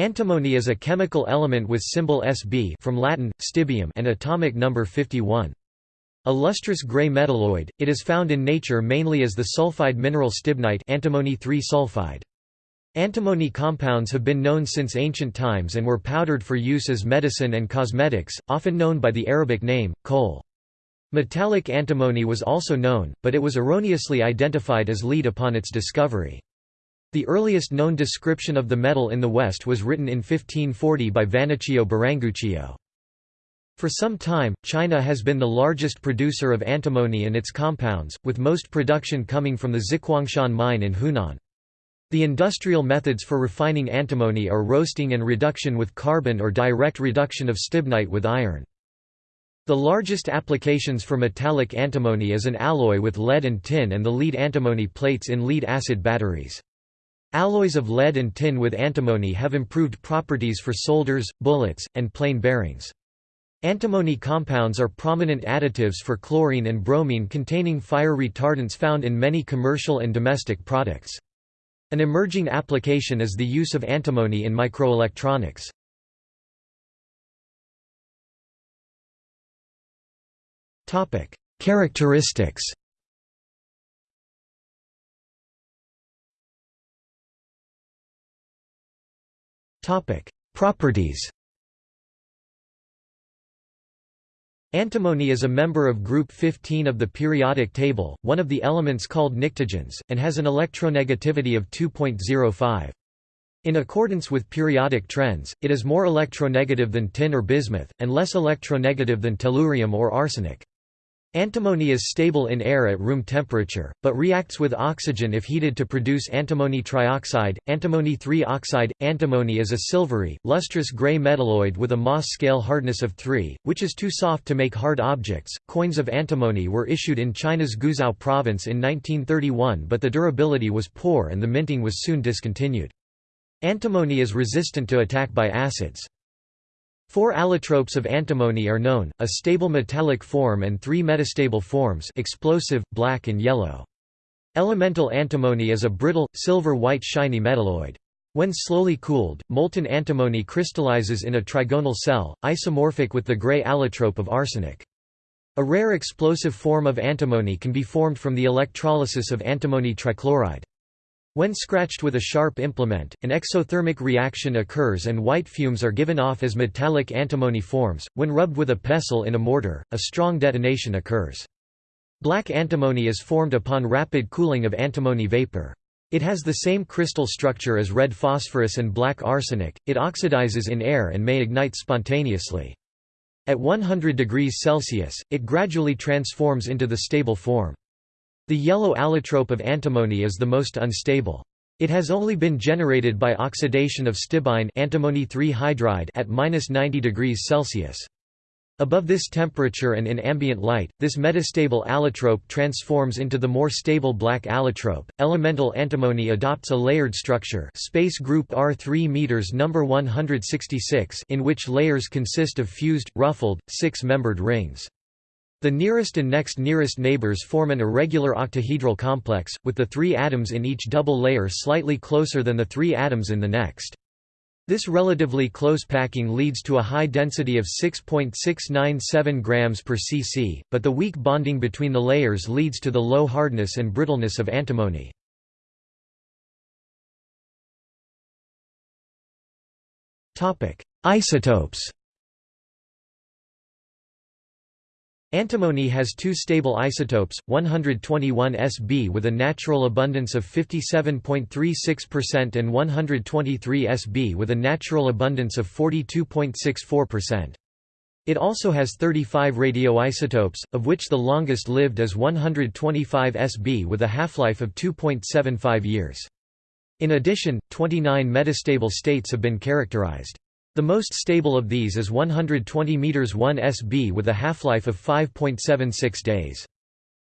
Antimony is a chemical element with symbol Sb from Latin, stibium and atomic number 51. A lustrous gray metalloid, it is found in nature mainly as the sulfide mineral stibnite antimony sulfide. Antimony compounds have been known since ancient times and were powdered for use as medicine and cosmetics, often known by the Arabic name, kohl. Metallic antimony was also known, but it was erroneously identified as lead upon its discovery. The earliest known description of the metal in the West was written in 1540 by Vannocchio Biringuccio. For some time, China has been the largest producer of antimony and its compounds, with most production coming from the Zhiquangshan mine in Hunan. The industrial methods for refining antimony are roasting and reduction with carbon or direct reduction of stibnite with iron. The largest applications for metallic antimony is an alloy with lead and tin and the lead antimony plates in lead-acid batteries. Alloys of lead and tin with antimony have improved properties for solders, bullets, and plain bearings. Antimony compounds are prominent additives for chlorine and bromine containing fire retardants found in many commercial and domestic products. An emerging application is the use of antimony in microelectronics. Characteristics Properties Antimony is a member of group 15 of the periodic table, one of the elements called pnictogens, and has an electronegativity of 2.05. In accordance with periodic trends, it is more electronegative than tin or bismuth, and less electronegative than tellurium or arsenic. Antimony is stable in air at room temperature, but reacts with oxygen if heated to produce antimony trioxide, antimony 3 oxide. Antimony is a silvery, lustrous gray metalloid with a Mohs scale hardness of 3, which is too soft to make hard objects. Coins of antimony were issued in China's Guizhou province in 1931, but the durability was poor and the minting was soon discontinued. Antimony is resistant to attack by acids. Four allotropes of antimony are known, a stable metallic form and three metastable forms explosive, black and yellow. Elemental antimony is a brittle, silver-white shiny metalloid. When slowly cooled, molten antimony crystallizes in a trigonal cell, isomorphic with the gray allotrope of arsenic. A rare explosive form of antimony can be formed from the electrolysis of antimony trichloride. When scratched with a sharp implement, an exothermic reaction occurs and white fumes are given off as metallic antimony forms. When rubbed with a pestle in a mortar, a strong detonation occurs. Black antimony is formed upon rapid cooling of antimony vapor. It has the same crystal structure as red phosphorus and black arsenic, it oxidizes in air and may ignite spontaneously. At 100 degrees Celsius, it gradually transforms into the stable form. The yellow allotrope of antimony is the most unstable. It has only been generated by oxidation of stibine antimony 3 hydride at -90 degrees Celsius. Above this temperature and in ambient light, this metastable allotrope transforms into the more stable black allotrope. Elemental antimony adopts a layered structure, space group R3 meters number 166, in which layers consist of fused, ruffled, six-membered rings. The nearest and next nearest neighbors form an irregular octahedral complex, with the three atoms in each double layer slightly closer than the three atoms in the next. This relatively close packing leads to a high density of 6.697 grams per cc, but the weak bonding between the layers leads to the low hardness and brittleness of antimony. Isotopes Antimony has two stable isotopes, 121 Sb with a natural abundance of 57.36% and 123 Sb with a natural abundance of 42.64%. It also has 35 radioisotopes, of which the longest lived is 125 Sb with a half-life of 2.75 years. In addition, 29 metastable states have been characterized. The most stable of these is 120 m 1 Sb with a half-life of 5.76 days.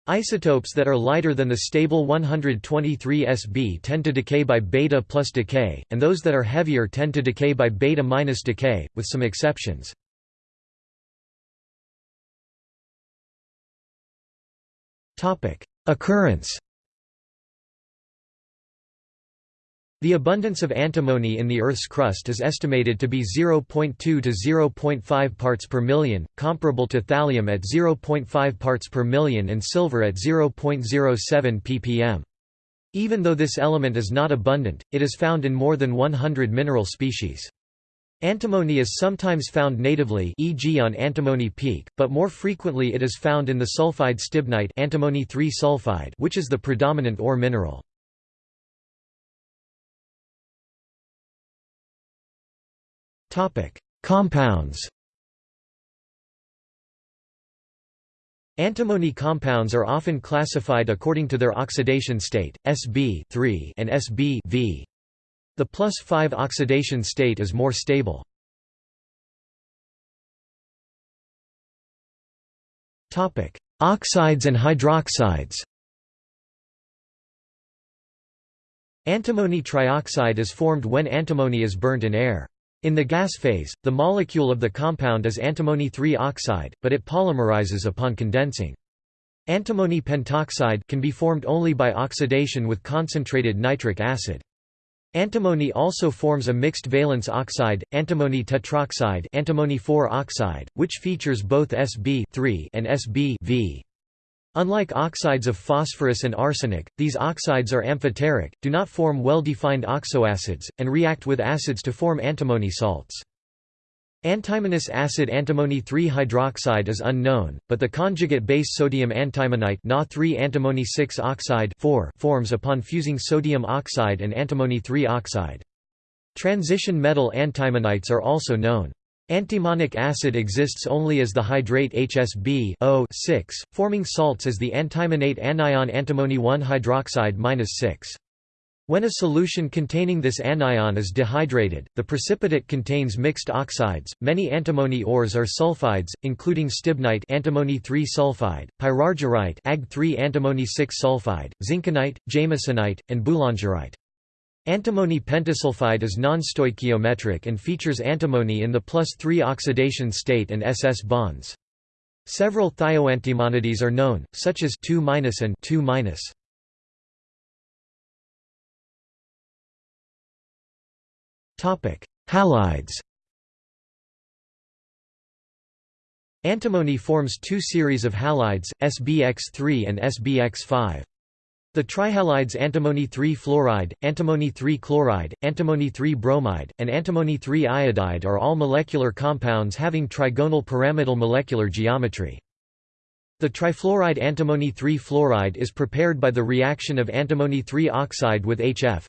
Isotopes that are lighter than the stable 123 Sb tend to decay by beta plus decay, and those that are heavier tend to decay by beta minus decay, with some exceptions. Occurrence The abundance of antimony in the Earth's crust is estimated to be 0.2 to 0.5 parts per million, comparable to thallium at 0.5 parts per million and silver at 0.07 ppm. Even though this element is not abundant, it is found in more than 100 mineral species. Antimony is sometimes found natively e.g. on Antimony Peak, but more frequently it is found in the sulfide stibnite antimony sulfide which is the predominant ore mineral. Compounds Antimony compounds are often classified according to their oxidation state, Sb and Sb -V. The plus 5 oxidation state is more stable. Oxides and hydroxides Antimony trioxide is formed when antimony is burnt in air. In the gas phase, the molecule of the compound is antimony 3 oxide, but it polymerizes upon condensing. Antimony pentoxide can be formed only by oxidation with concentrated nitric acid. Antimony also forms a mixed valence oxide, antimony tetroxide antimony oxide, which features both Sb and Sb Unlike oxides of phosphorus and arsenic, these oxides are amphoteric, do not form well-defined oxoacids, and react with acids to form antimony salts. Antimonous acid antimony 3-hydroxide is unknown, but the conjugate base sodium antimonite Na3-antimony 6 oxide forms upon fusing sodium oxide and antimony 3 oxide. Transition metal antimonites are also known. Antimonic acid exists only as the hydrate HSB 6, forming salts as the antimonate anion antimony 1 hydroxide 6. When a solution containing this anion is dehydrated, the precipitate contains mixed oxides. Many antimony ores are sulfides, including stibnite antimony 3 sulfide, pyrargyrite Ag 3 antimony 6 sulfide, zinkenite, jamesonite, and boulangerite. Antimony pentasulfide is non-stoichiometric and features antimony in the plus 3 oxidation state and SS bonds. Several thioantimonides are known, such as 2 and 2 Topic: Halides Antimony forms two series of halides, SbX3 and SbX5. The trihalides antimony 3 fluoride, antimony 3 chloride, antimony 3 bromide, and antimony 3 iodide are all molecular compounds having trigonal pyramidal molecular geometry. The trifluoride antimony 3 fluoride is prepared by the reaction of antimony 3 oxide with HF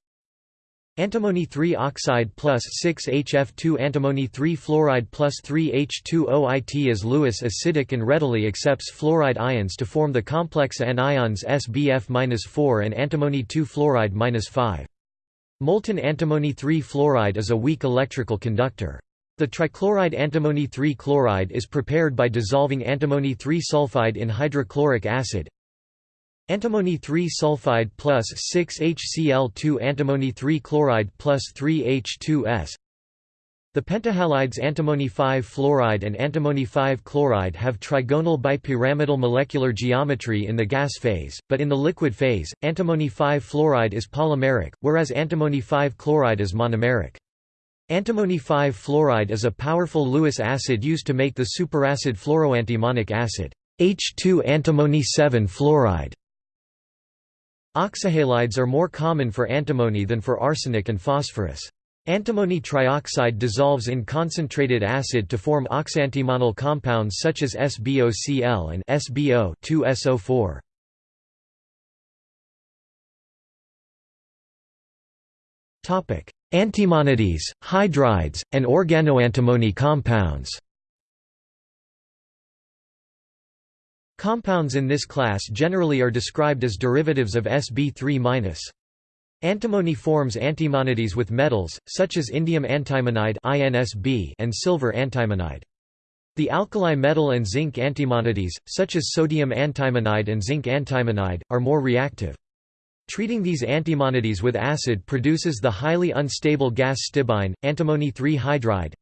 Antimony 3 oxide plus 6HF2 Antimony 3 fluoride plus 3H2OIT is Lewis acidic and readily accepts fluoride ions to form the complex anions SBF-4 and antimony 2 fluoride 5. Molten antimony 3 fluoride is a weak electrical conductor. The trichloride antimony 3 chloride is prepared by dissolving antimony 3 sulfide in hydrochloric acid Antimony 3 sulfide plus 6HCl2 Antimony 3 chloride plus 3H2S The pentahalides antimony 5 fluoride and antimony 5 chloride have trigonal bipyramidal molecular geometry in the gas phase, but in the liquid phase, antimony 5 fluoride is polymeric, whereas antimony 5 chloride is monomeric. Antimony 5 fluoride is a powerful Lewis acid used to make the superacid fluoroantimonic acid H2 antimony 7 fluoride. Oxyhalides are more common for antimony than for arsenic and phosphorus. Antimony trioxide dissolves in concentrated acid to form oxyantimonal compounds such as SbOCl and SbO 2SO4. Topic: Antimonides, hydrides, and organoantimony compounds. Compounds in this class generally are described as derivatives of Sb3-. Antimony forms antimonides with metals, such as indium antimonide and silver antimonide. The alkali metal and zinc antimonides, such as sodium antimonide and zinc antimonide, are more reactive. Treating these antimonides with acid produces the highly unstable gas stibine, antimony 3 hydride,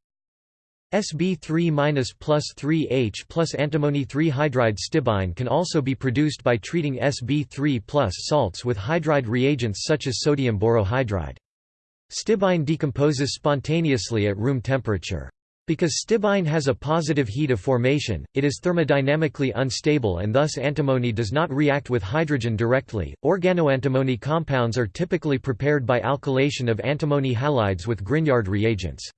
Sb3- plus 3H plus antimony 3 hydride stibine can also be produced by treating Sb3 plus salts with hydride reagents such as sodium borohydride. Stibine decomposes spontaneously at room temperature. Because stibine has a positive heat of formation, it is thermodynamically unstable and thus antimony does not react with hydrogen directly. Organoantimony compounds are typically prepared by alkylation of antimony halides with Grignard reagents.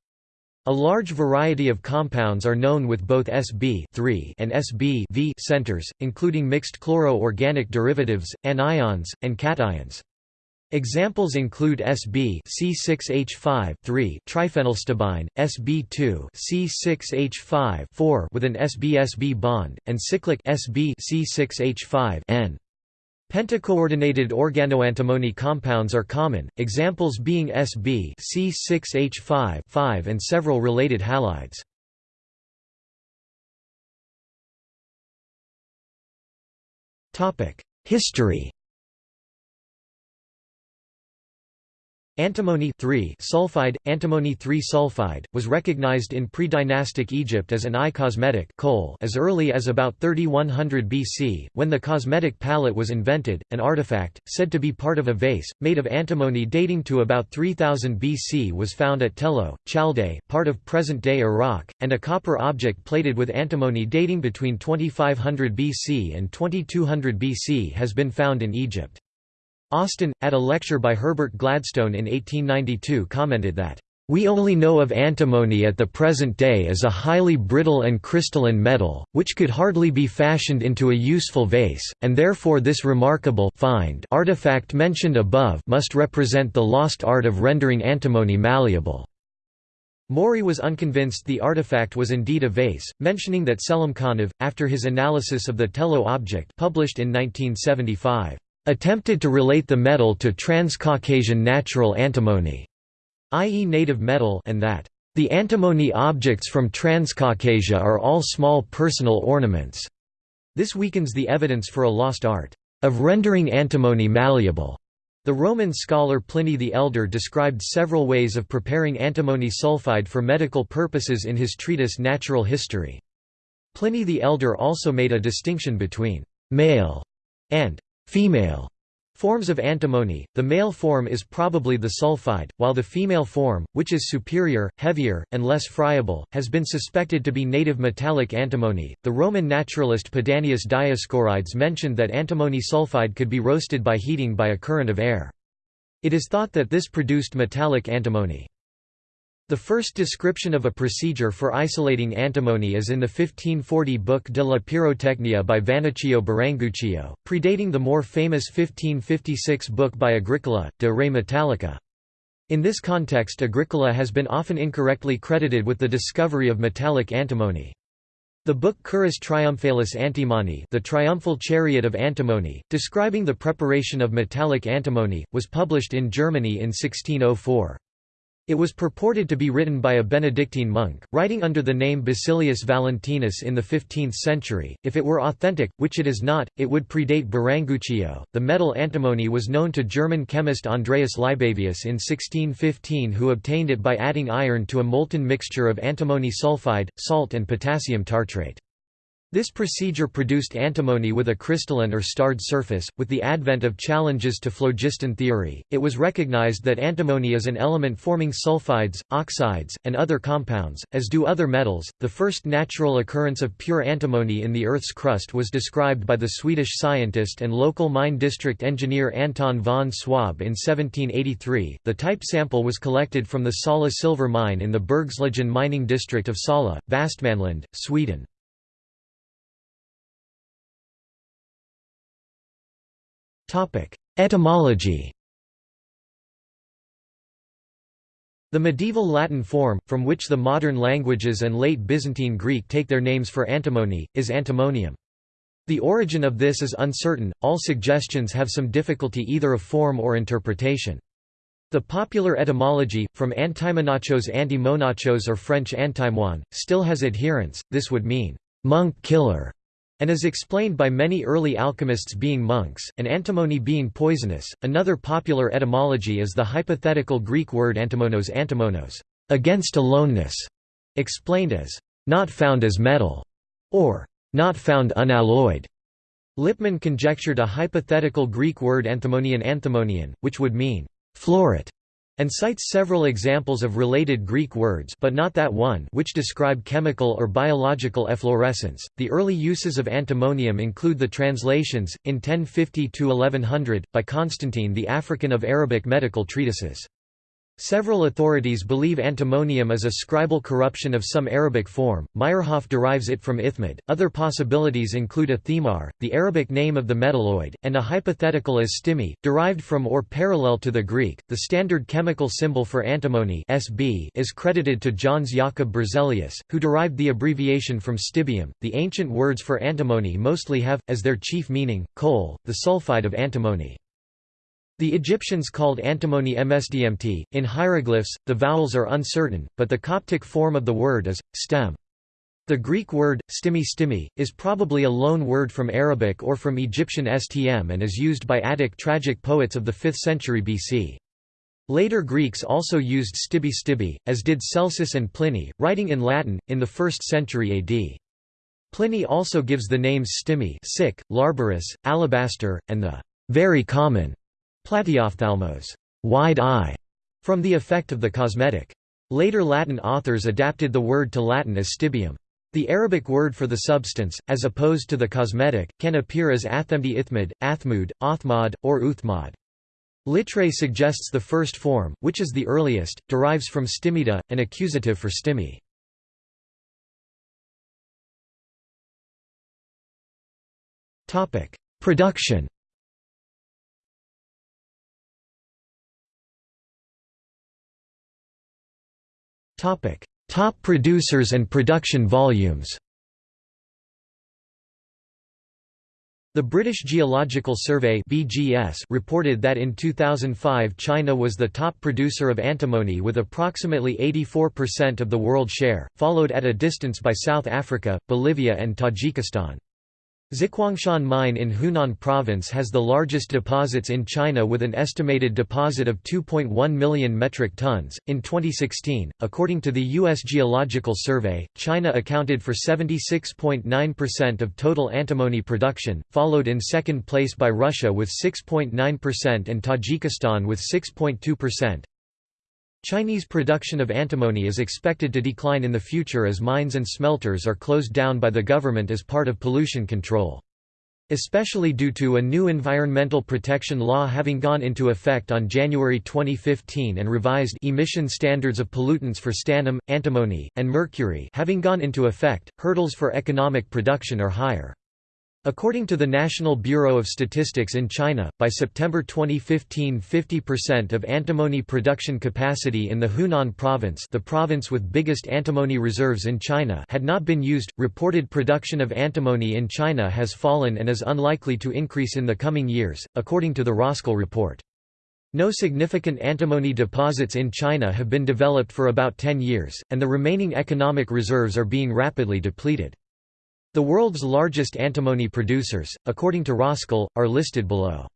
A large variety of compounds are known with both Sb and Sb centers, including mixed chloro-organic derivatives, anions, and cations. Examples include Sb C6H5 triphenylstibine, Sb2 C6H5 with an Sb-Sb bond, and cyclic Sb C6H5 N. Pentacoordinated organoantimony compounds are common, examples being Sb C6H5 and several related halides. History Antimony sulfide, antimony 3 sulfide, was recognized in pre-dynastic Egypt as an eye cosmetic kohl as early as about 3100 BC, when the cosmetic palette was invented, an artifact, said to be part of a vase, made of antimony dating to about 3000 BC was found at Tello, Chaldea, part of present-day Iraq, and a copper object plated with antimony dating between 2500 BC and 2200 BC has been found in Egypt. Austin, at a lecture by Herbert Gladstone in 1892 commented that, "...we only know of antimony at the present day as a highly brittle and crystalline metal, which could hardly be fashioned into a useful vase, and therefore this remarkable find artifact mentioned above must represent the lost art of rendering antimony malleable." Moorey was unconvinced the artifact was indeed a vase, mentioning that Selimkhanov, after his analysis of the Tello object published in 1975, attempted to relate the metal to Transcaucasian natural antimony, i.e. native metal and that the antimony objects from Transcaucasia are all small personal ornaments. This weakens the evidence for a lost art of rendering antimony malleable. The Roman scholar Pliny the Elder described several ways of preparing antimony sulfide for medical purposes in his treatise Natural History. Pliny the Elder also made a distinction between «male» and Female forms of antimony, the male form is probably the sulfide, while the female form, which is superior, heavier, and less friable, has been suspected to be native metallic antimony. The Roman naturalist Pedanius Dioscorides mentioned that antimony sulfide could be roasted by heating by a current of air. It is thought that this produced metallic antimony. The first description of a procedure for isolating antimony is in the 1540 book De la Pyrotechnia by Vannocchio Biringuccio, predating the more famous 1556 book by Agricola, De Re Metallica. In this context Agricola has been often incorrectly credited with the discovery of metallic antimony. The book Currus Triumphalis Antimony The Triumphal Chariot of Antimony, describing the preparation of metallic antimony, was published in Germany in 1604. It was purported to be written by a Benedictine monk, writing under the name Basilius Valentinus in the 15th century. If it were authentic, which it is not, it would predate Biringuccio. The metal antimony was known to German chemist Andreas Libavius in 1615, who obtained it by adding iron to a molten mixture of antimony sulfide, salt, and potassium tartrate. This procedure produced antimony with a crystalline or starred surface. With the advent of challenges to phlogiston theory, it was recognized that antimony is an element forming sulfides, oxides, and other compounds, as do other metals. The first natural occurrence of pure antimony in the Earth's crust was described by the Swedish scientist and local mine district engineer Anton von Swab in 1783. The type sample was collected from the Sala silver mine in the Bergslagen mining district of Sala, Västmanland, Sweden. Etymology The medieval Latin form, from which the modern languages and late Byzantine Greek take their names for antimony, is antimonium. The origin of this is uncertain, all suggestions have some difficulty either of form or interpretation. The popular etymology, from antimonachos antimonachos or French antimoine, still has adherents, this would mean, monk killer, and is explained by many early alchemists being monks, and antimony being poisonous. Another popular etymology is the hypothetical Greek word antimonos antimonos, against aloneness, explained as not found as metal, or not found unalloyed. Lippmann conjectured a hypothetical Greek word anthemonian anthemonian, which would mean floret, and cites several examples of related Greek words but not that one which describe chemical or biological efflorescence. The early uses of antimonium include the translations, in 1050 to 1100, by Constantine the African of Arabic medical treatises. Several authorities believe antimonium is a scribal corruption of some Arabic form. Meyerhof derives it from ithmid. Other possibilities include a athemar, the Arabic name of the metalloid, and a hypothetical as stimi, derived from or parallel to the Greek. The standard chemical symbol for antimony (Sb) is credited to Jöns Jakob Berzelius, who derived the abbreviation from stibium. The ancient words for antimony mostly have, as their chief meaning, kohl, the sulfide of antimony. The Egyptians called antimony msdmt. In hieroglyphs, the vowels are uncertain, but the Coptic form of the word is stem. The Greek word, stimi stimi, is probably a loan word from Arabic or from Egyptian stm and is used by Attic tragic poets of the 5th century BC. Later Greeks also used stibi stibi, as did Celsus and Pliny, writing in Latin, in the 1st century AD. Pliny also gives the names stimi sick, larbarus, alabaster, and the very common Platyophthalmos wide eye", from the effect of the cosmetic. Later Latin authors adapted the word to Latin as stibium. The Arabic word for the substance, as opposed to the cosmetic, can appear as athemdi ithmid, athmud, othmad, or uthmad. Littré suggests the first form, which is the earliest, derives from stimida, an accusative for stimi. Production Top producers and production volumes The British Geological Survey (BGS) reported that in 2005 China was the top producer of antimony with approximately 84% of the world share, followed at a distance by South Africa, Bolivia and Tajikistan. Zhiquangshan mine in Hunan province has the largest deposits in China with an estimated deposit of 2.1 million metric tons. In 2016, according to the U.S. Geological Survey, China accounted for 76.9% of total antimony production, followed in second place by Russia with 6.9% and Tajikistan with 6.2%. Chinese production of antimony is expected to decline in the future as mines and smelters are closed down by the government as part of pollution control. Especially due to a new environmental protection law having gone into effect on January 2015 and revised emission standards of pollutants for stannum, antimony, and mercury having gone into effect, hurdles for economic production are higher. According to the National Bureau of Statistics in China, by September 2015 50% of antimony production capacity in the Hunan province the province with biggest antimony reserves in China had not been used. Reported production of antimony in China has fallen and is unlikely to increase in the coming years, according to the Roskill report. No significant antimony deposits in China have been developed for about 10 years, and the remaining economic reserves are being rapidly depleted. The world's largest antimony producers, according to Roskill, are listed below.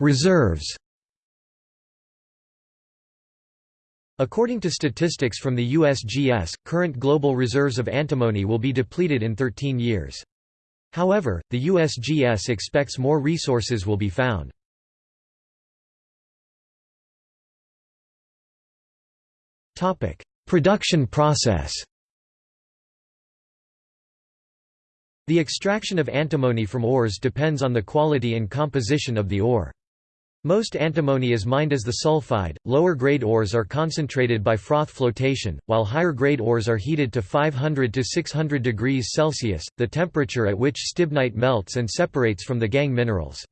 Reserves According to statistics from the USGS, current global reserves of antimony will be depleted in 13 years. However, the USGS expects more resources will be found. Production process The extraction of antimony from ores depends on the quality and composition of the ore. Most antimony is mined as the sulfide, lower-grade ores are concentrated by froth flotation, while higher-grade ores are heated to 500 to 600 degrees Celsius, the temperature at which stibnite melts and separates from the gangue minerals.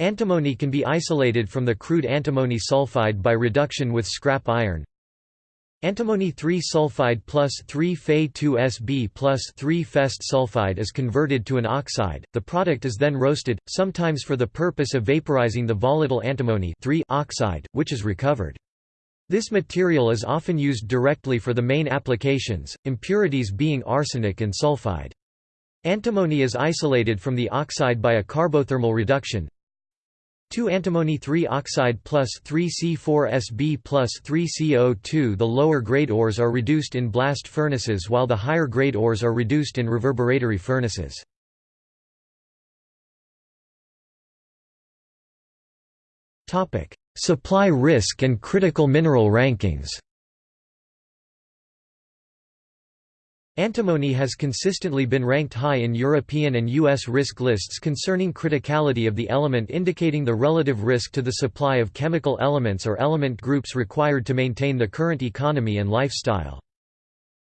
Antimony can be isolated from the crude antimony sulfide by reduction with scrap iron, Antimony 3-sulfide plus 3Fe2Sb plus 3-Fest sulfide is converted to an oxide, the product is then roasted, sometimes for the purpose of vaporizing the volatile antimony three oxide, which is recovered. This material is often used directly for the main applications, impurities being arsenic and sulfide. Antimony is isolated from the oxide by a carbothermal reduction, 2 antimony 3 oxide plus 3 C4Sb plus 3 CO2 The lower grade ores are reduced in blast furnaces while the higher grade ores are reduced in reverberatory furnaces. Supply risk and critical mineral rankings Antimony has consistently been ranked high in European and U.S. risk lists concerning criticality of the element indicating the relative risk to the supply of chemical elements or element groups required to maintain the current economy and lifestyle.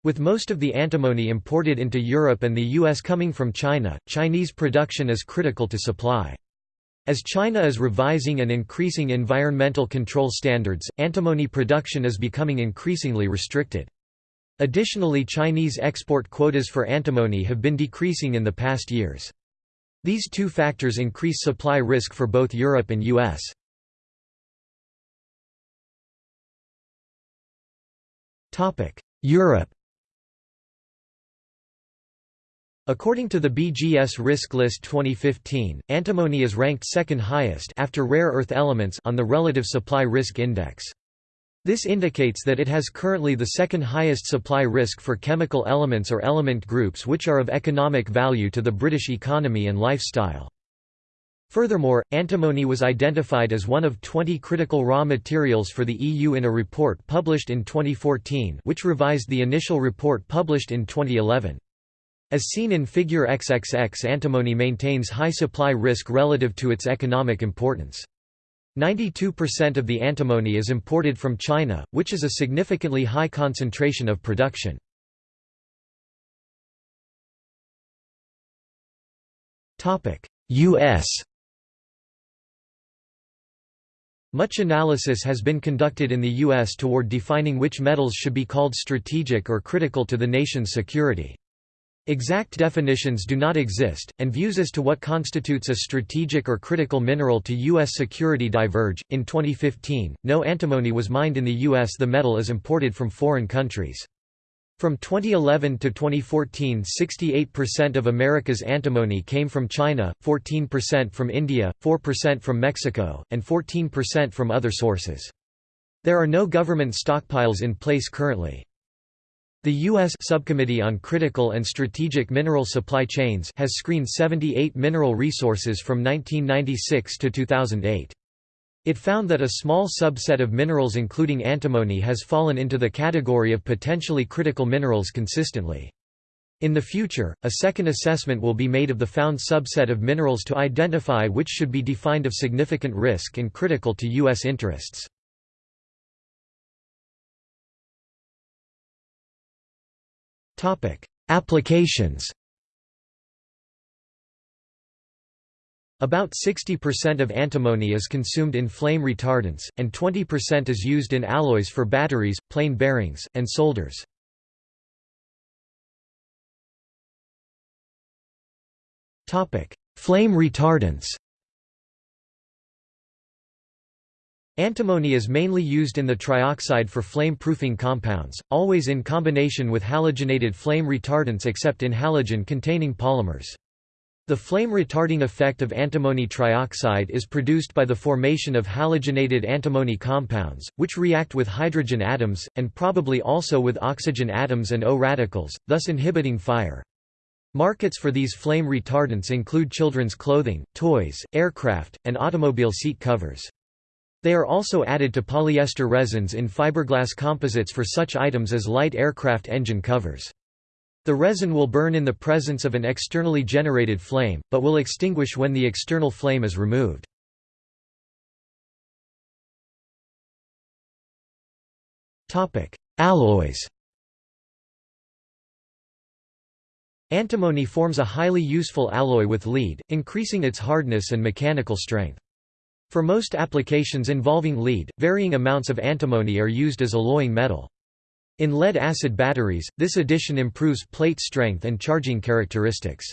With most of the antimony imported into Europe and the U.S. coming from China, Chinese production is critical to supply. As China is revising and increasing environmental control standards, antimony production is becoming increasingly restricted. Additionally Chinese export quotas for antimony have been decreasing in the past years. These two factors increase supply risk for both Europe and US. Europe According to the BGS Risk List 2015, antimony is ranked second highest after rare earth elements on the Relative Supply Risk Index. This indicates that it has currently the second highest supply risk for chemical elements or element groups which are of economic value to the British economy and lifestyle. Furthermore, antimony was identified as one of 20 critical raw materials for the EU in a report published in 2014 which revised the initial report published in 2011. As seen in Figure XXX antimony maintains high supply risk relative to its economic importance. 92% of the antimony is imported from China, which is a significantly high concentration of production. U.S. Much analysis has been conducted in the U.S. toward defining which metals should be called strategic or critical to the nation's security. Exact definitions do not exist, and views as to what constitutes a strategic or critical mineral to U.S. security diverge. In 2015, no antimony was mined in the U.S., the metal is imported from foreign countries. From 2011 to 2014 68% of America's antimony came from China, 14% from India, 4% from Mexico, and 14% from other sources. There are no government stockpiles in place currently. The U.S. Subcommittee on Critical and Strategic Mineral Supply Chains has screened 78 mineral resources from 1996 to 2008. It found that a small subset of minerals including antimony has fallen into the category of potentially critical minerals consistently. In the future, a second assessment will be made of the found subset of minerals to identify which should be defined of significant risk and critical to U.S. interests. Topic: Applications. About 60% of antimony is consumed in flame retardants, and 20% is used in alloys for batteries, plain bearings, and solders. Flame retardants Antimony is mainly used in the trioxide for flame-proofing compounds, always in combination with halogenated flame retardants except in halogen-containing polymers. The flame-retarding effect of antimony trioxide is produced by the formation of halogenated antimony compounds, which react with hydrogen atoms, and probably also with oxygen atoms and O radicals, thus inhibiting fire. Markets for these flame retardants include children's clothing, toys, aircraft, and automobile seat covers. They are also added to polyester resins in fiberglass composites for such items as light aircraft engine covers. The resin will burn in the presence of an externally generated flame, but will extinguish when the external flame is removed. Alloys Antimony forms a highly useful alloy with lead, increasing its hardness and mechanical strength. For most applications involving lead, varying amounts of antimony are used as alloying metal. In lead-acid batteries, this addition improves plate strength and charging characteristics.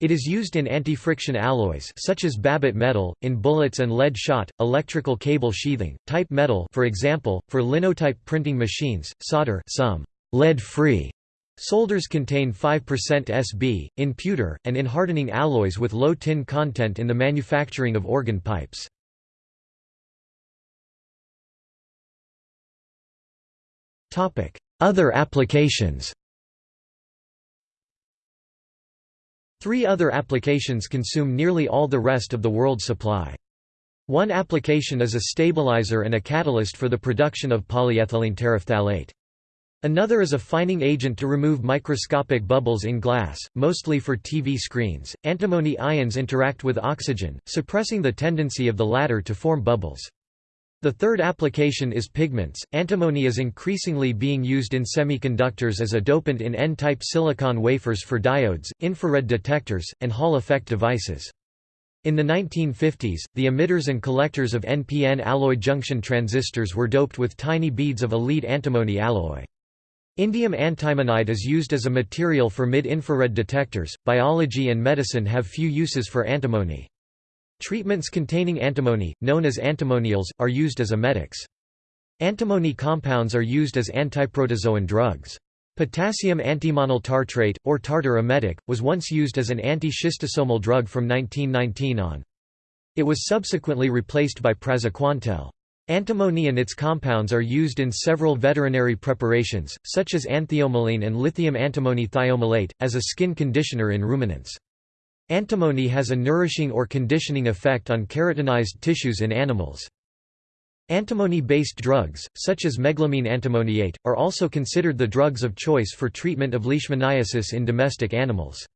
It is used in anti-friction alloys such as Babbitt metal, in bullets and lead shot, electrical cable sheathing, type metal for example, for linotype printing machines, solder some lead-free solders contain 5% Sb, in pewter, and in hardening alloys with low tin content in the manufacturing of organ pipes. Other applications Three other applications consume nearly all the rest of the world supply. One application is a stabilizer and a catalyst for the production of polyethylene terephthalate. Another is a fining agent to remove microscopic bubbles in glass, mostly for TV screens. Antimony ions interact with oxygen, suppressing the tendency of the latter to form bubbles. The third application is pigments. Antimony is increasingly being used in semiconductors as a dopant in N-type silicon wafers for diodes, infrared detectors, and Hall effect devices. In the 1950s, the emitters and collectors of NPN alloy junction transistors were doped with tiny beads of a lead antimony alloy. Indium antimonide is used as a material for mid-infrared detectors. Biology and medicine have few uses for antimony. Treatments containing antimony, known as antimonials, are used as emetics. Antimony compounds are used as antiprotozoan drugs. Potassium antimonyl tartrate, or tartar emetic, was once used as an anti-schistosomal drug from 1919 on. It was subsequently replaced by praziquantel. Antimony and its compounds are used in several veterinary preparations, such as anthiomoline and lithium antimony thiomalate, as a skin conditioner in ruminants. Antimony has a nourishing or conditioning effect on keratinized tissues in animals. Antimony-based drugs, such as meglumine antimoniate, are also considered the drugs of choice for treatment of leishmaniasis in domestic animals.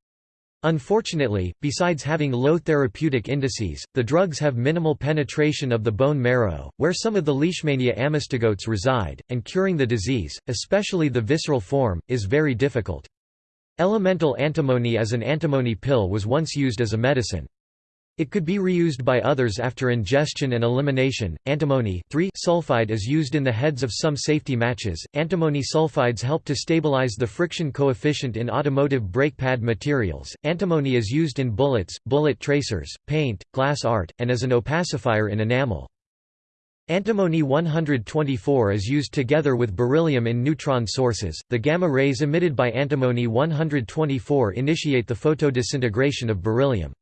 Unfortunately, besides having low therapeutic indices, the drugs have minimal penetration of the bone marrow, where some of the Leishmania amastigotes reside, and curing the disease, especially the visceral form, is very difficult. Elemental antimony as an antimony pill was once used as a medicine. It could be reused by others after ingestion and elimination. Antimony sulfide is used in the heads of some safety matches. Antimony sulfides help to stabilize the friction coefficient in automotive brake pad materials. Antimony is used in bullets, bullet tracers, paint, glass art, and as an opacifier in enamel. Antimony 124 is used together with beryllium in neutron sources. The gamma rays emitted by antimony 124 initiate the photodisintegration of beryllium.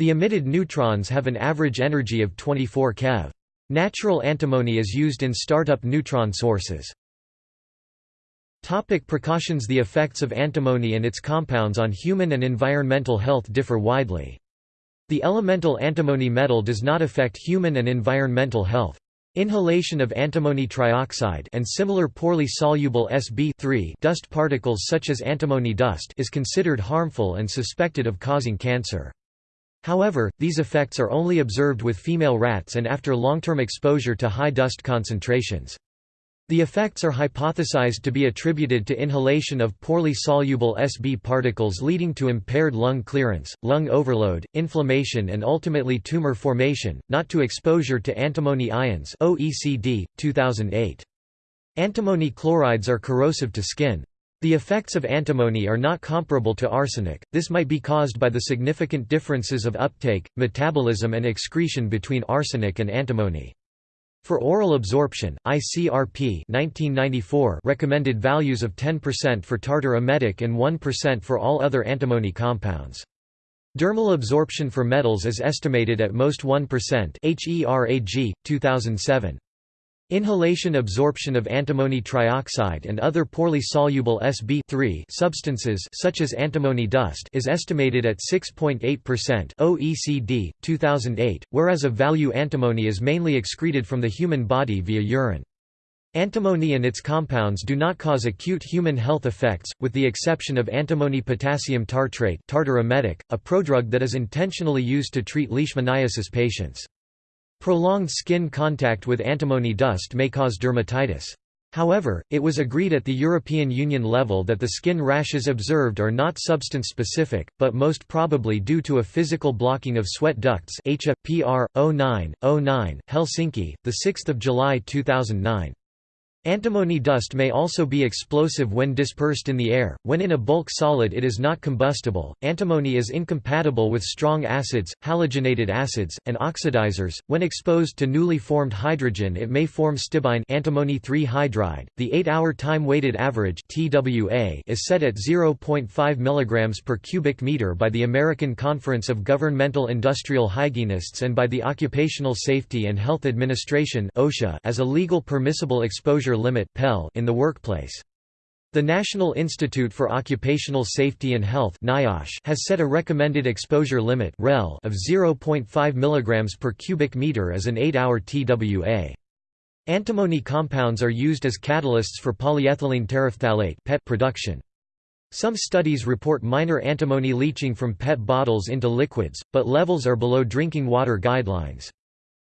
The emitted neutrons have an average energy of 24 keV. Natural antimony is used in startup neutron sources. Topic precautions The effects of antimony and its compounds on human and environmental health differ widely. The elemental antimony metal does not affect human and environmental health. Inhalation of antimony trioxide and similar poorly soluble SB3 dust particles such as antimony dust is considered harmful and suspected of causing cancer. However, these effects are only observed with female rats and after long-term exposure to high dust concentrations. The effects are hypothesized to be attributed to inhalation of poorly soluble Sb particles leading to impaired lung clearance, lung overload, inflammation and ultimately tumor formation, not to exposure to antimony ions OECD, 2008. Antimony chlorides are corrosive to skin. The effects of antimony are not comparable to arsenic, this might be caused by the significant differences of uptake, metabolism and excretion between arsenic and antimony. For oral absorption, ICRP 1994 recommended values of 10% for tartar emetic and 1% for all other antimony compounds. Dermal absorption for metals is estimated at most 1% HERAG, 2007. Inhalation absorption of antimony trioxide and other poorly soluble Sb substances such as antimony dust is estimated at 6.8% OECD 2008 whereas a value antimony is mainly excreted from the human body via urine Antimony and its compounds do not cause acute human health effects, with the exception of antimony potassium tartrate a prodrug that is intentionally used to treat leishmaniasis patients. Prolonged skin contact with antimony dust may cause dermatitis. However, it was agreed at the European Union level that the skin rashes observed are not substance-specific, but most probably due to a physical blocking of sweat ducts HA, PR, 09, 09, Helsinki, 6 July 2009. Antimony dust may also be explosive when dispersed in the air. When in a bulk solid, it is not combustible. Antimony is incompatible with strong acids, halogenated acids, and oxidizers. When exposed to newly formed hydrogen, it may form stibine antimony 3 hydride. The 8-hour time-weighted average (TWA) is set at 0.5 mg per cubic meter by the American Conference of Governmental Industrial Hygienists and by the Occupational Safety and Health Administration (OSHA) as a legal permissible exposure limit in the workplace. The National Institute for Occupational Safety and Health has set a recommended exposure limit of 0.5 mg per cubic meter as an 8-hour TWA. Antimony compounds are used as catalysts for polyethylene terephthalate PET production. Some studies report minor antimony leaching from PET bottles into liquids, but levels are below drinking water guidelines.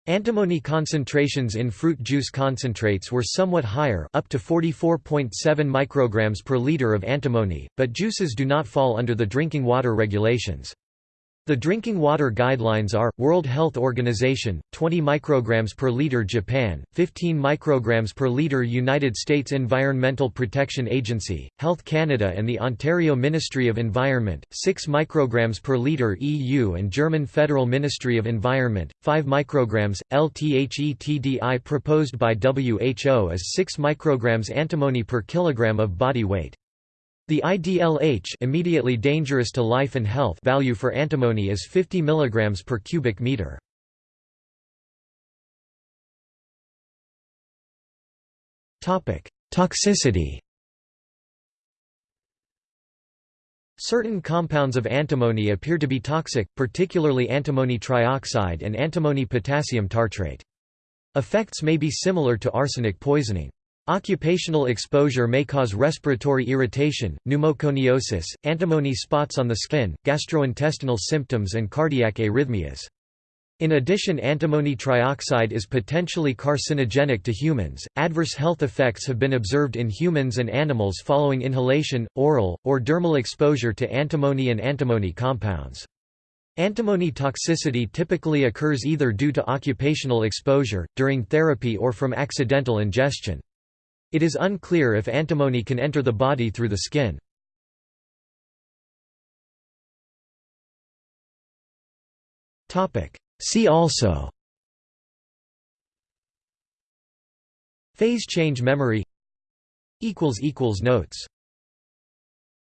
Antimony concentrations in fruit juice concentrates were somewhat higher up to 44.7 micrograms per liter of antimony, but juices do not fall under the drinking water regulations. The drinking water guidelines are, World Health Organization, 20 micrograms per liter Japan, 15 micrograms per liter United States Environmental Protection Agency, Health Canada and the Ontario Ministry of Environment, 6 micrograms per liter EU and German Federal Ministry of Environment, 5 micrograms, LTHETDI proposed by WHO as 6 micrograms antimony per kilogram of body weight. The IDLH immediately dangerous to life and health value for antimony is 50 mg per cubic meter. Topic: Toxicity Certain compounds of antimony appear to be toxic, particularly antimony trioxide and antimony potassium tartrate. Effects may be similar to arsenic poisoning. Occupational exposure may cause respiratory irritation, pneumoconiosis, antimony spots on the skin, gastrointestinal symptoms and cardiac arrhythmias. In addition antimony trioxide is potentially carcinogenic to humans. Adverse health effects have been observed in humans and animals following inhalation, oral, or dermal exposure to antimony and antimony compounds. Antimony toxicity typically occurs either due to occupational exposure, during therapy or from accidental ingestion. It is unclear if antimony can enter the body through the skin. See also. Phase change memory. Notes